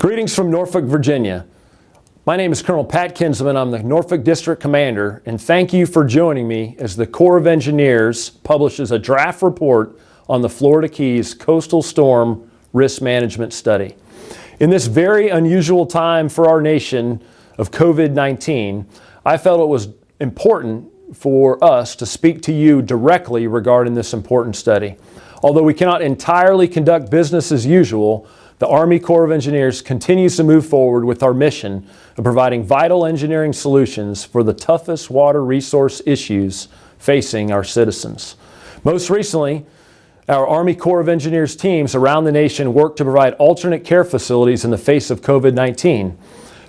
Greetings from Norfolk, Virginia. My name is Colonel Pat Kinsman. I'm the Norfolk District Commander, and thank you for joining me as the Corps of Engineers publishes a draft report on the Florida Keys Coastal Storm Risk Management Study. In this very unusual time for our nation of COVID-19, I felt it was important for us to speak to you directly regarding this important study. Although we cannot entirely conduct business as usual, the Army Corps of Engineers continues to move forward with our mission of providing vital engineering solutions for the toughest water resource issues facing our citizens. Most recently, our Army Corps of Engineers teams around the nation work to provide alternate care facilities in the face of COVID-19.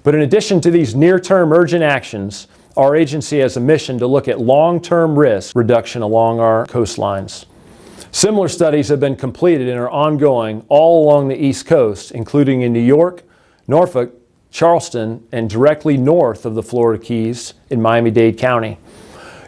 But in addition to these near-term urgent actions, our agency has a mission to look at long-term risk reduction along our coastlines. Similar studies have been completed and are ongoing all along the East Coast, including in New York, Norfolk, Charleston, and directly north of the Florida Keys in Miami-Dade County.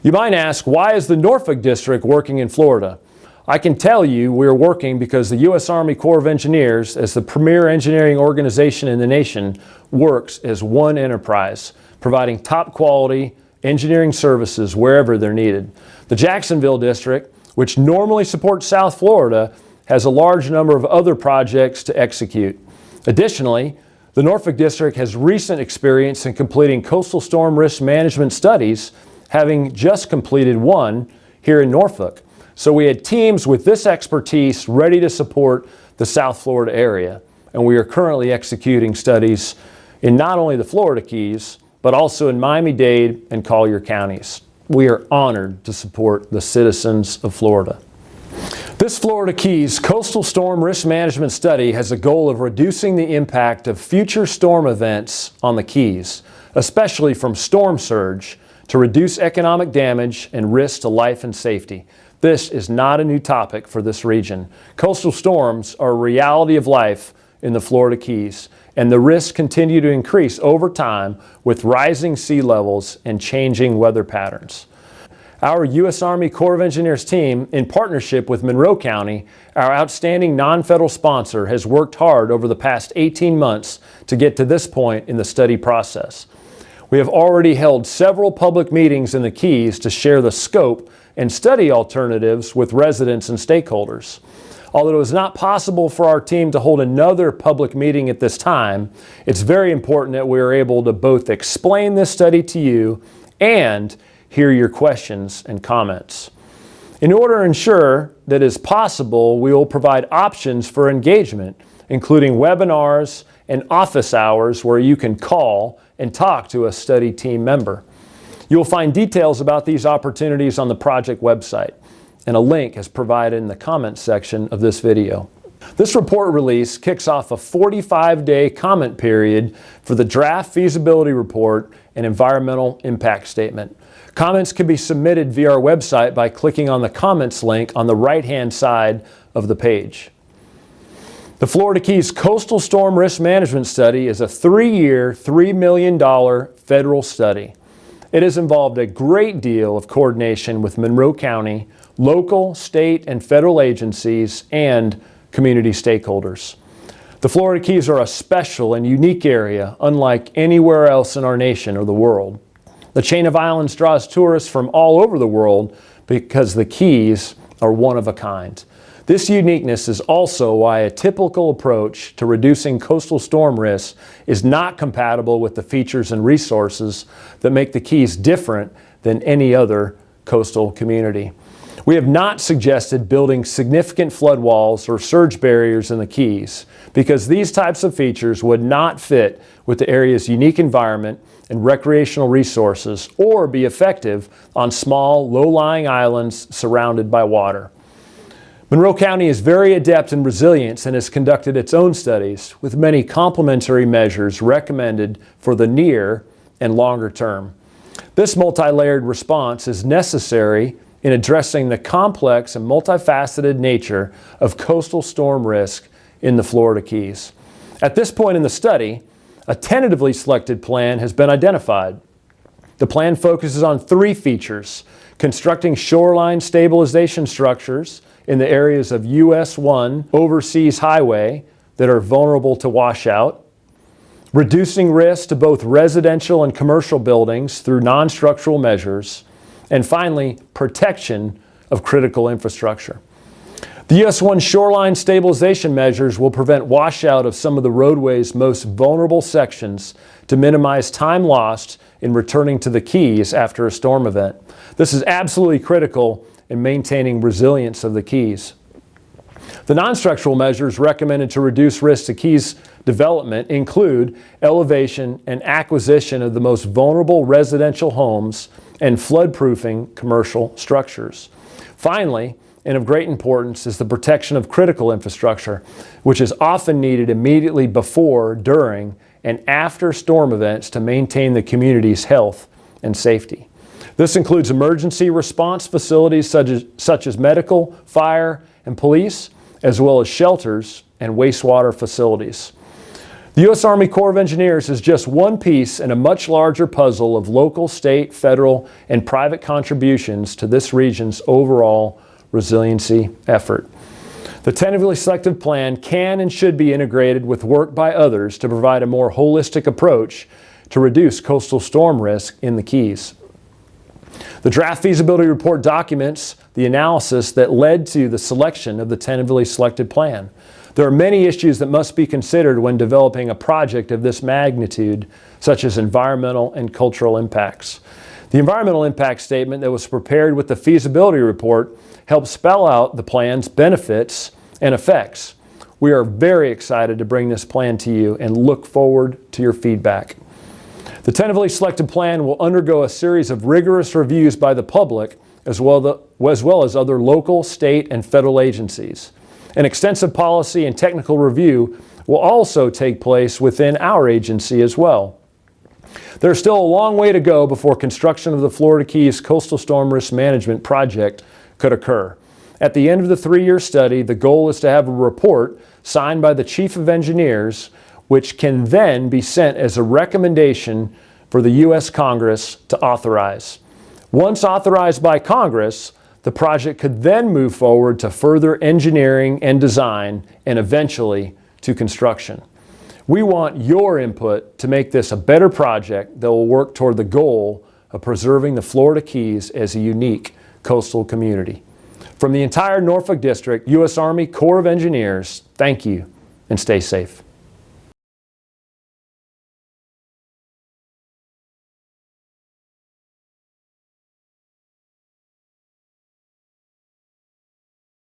You might ask, why is the Norfolk District working in Florida? I can tell you we're working because the U.S. Army Corps of Engineers, as the premier engineering organization in the nation, works as one enterprise, providing top quality engineering services wherever they're needed. The Jacksonville District which normally supports South Florida, has a large number of other projects to execute. Additionally, the Norfolk District has recent experience in completing coastal storm risk management studies, having just completed one here in Norfolk. So we had teams with this expertise ready to support the South Florida area. And we are currently executing studies in not only the Florida Keys, but also in Miami-Dade and Collier counties we are honored to support the citizens of Florida. This Florida Keys Coastal Storm Risk Management Study has a goal of reducing the impact of future storm events on the Keys, especially from storm surge, to reduce economic damage and risk to life and safety. This is not a new topic for this region. Coastal storms are a reality of life in the Florida Keys, and the risks continue to increase over time with rising sea levels and changing weather patterns. Our U.S. Army Corps of Engineers team, in partnership with Monroe County, our outstanding non-federal sponsor, has worked hard over the past 18 months to get to this point in the study process. We have already held several public meetings in the Keys to share the scope and study alternatives with residents and stakeholders. Although it was not possible for our team to hold another public meeting at this time, it's very important that we are able to both explain this study to you and hear your questions and comments. In order to ensure that is possible, we will provide options for engagement, including webinars and office hours where you can call and talk to a study team member. You'll find details about these opportunities on the project website and a link is provided in the comments section of this video. This report release kicks off a 45-day comment period for the draft feasibility report and environmental impact statement. Comments can be submitted via our website by clicking on the comments link on the right-hand side of the page. The Florida Keys Coastal Storm Risk Management Study is a three-year, $3 million federal study. It has involved a great deal of coordination with Monroe County, local, state, and federal agencies, and community stakeholders. The Florida Keys are a special and unique area, unlike anywhere else in our nation or the world. The chain of islands draws tourists from all over the world because the Keys are one of a kind. This uniqueness is also why a typical approach to reducing coastal storm risks is not compatible with the features and resources that make the Keys different than any other coastal community. We have not suggested building significant flood walls or surge barriers in the Keys because these types of features would not fit with the area's unique environment and recreational resources or be effective on small, low-lying islands surrounded by water. Monroe County is very adept in resilience and has conducted its own studies with many complementary measures recommended for the near and longer term. This multi-layered response is necessary in addressing the complex and multifaceted nature of coastal storm risk in the Florida Keys. At this point in the study, a tentatively selected plan has been identified. The plan focuses on three features, constructing shoreline stabilization structures in the areas of US 1 overseas highway that are vulnerable to washout, reducing risk to both residential and commercial buildings through non-structural measures, and finally, protection of critical infrastructure. The US 1 shoreline stabilization measures will prevent washout of some of the roadway's most vulnerable sections to minimize time lost in returning to the Keys after a storm event. This is absolutely critical in maintaining resilience of the Keys. The non-structural measures recommended to reduce risk to Keys development include elevation and acquisition of the most vulnerable residential homes and floodproofing commercial structures. Finally, and of great importance is the protection of critical infrastructure, which is often needed immediately before, during, and after storm events to maintain the community's health and safety. This includes emergency response facilities such as, such as medical, fire, and police, as well as shelters and wastewater facilities. The U.S. Army Corps of Engineers is just one piece in a much larger puzzle of local, state, federal, and private contributions to this region's overall resiliency effort. The tentatively selected plan can and should be integrated with work by others to provide a more holistic approach to reduce coastal storm risk in the Keys. The draft feasibility report documents the analysis that led to the selection of the tentatively selected plan. There are many issues that must be considered when developing a project of this magnitude, such as environmental and cultural impacts. The environmental impact statement that was prepared with the feasibility report helps spell out the plan's benefits and effects. We are very excited to bring this plan to you and look forward to your feedback. The tentatively selected plan will undergo a series of rigorous reviews by the public as well, as well as other local, state, and federal agencies. An extensive policy and technical review will also take place within our agency as well. There's still a long way to go before construction of the Florida Keys Coastal Storm Risk Management Project could occur. At the end of the three-year study, the goal is to have a report signed by the Chief of Engineers, which can then be sent as a recommendation for the U.S. Congress to authorize. Once authorized by Congress, the project could then move forward to further engineering and design and eventually to construction. We want your input to make this a better project that will work toward the goal of preserving the Florida Keys as a unique coastal community. From the entire Norfolk District, U.S. Army Corps of Engineers, thank you and stay safe.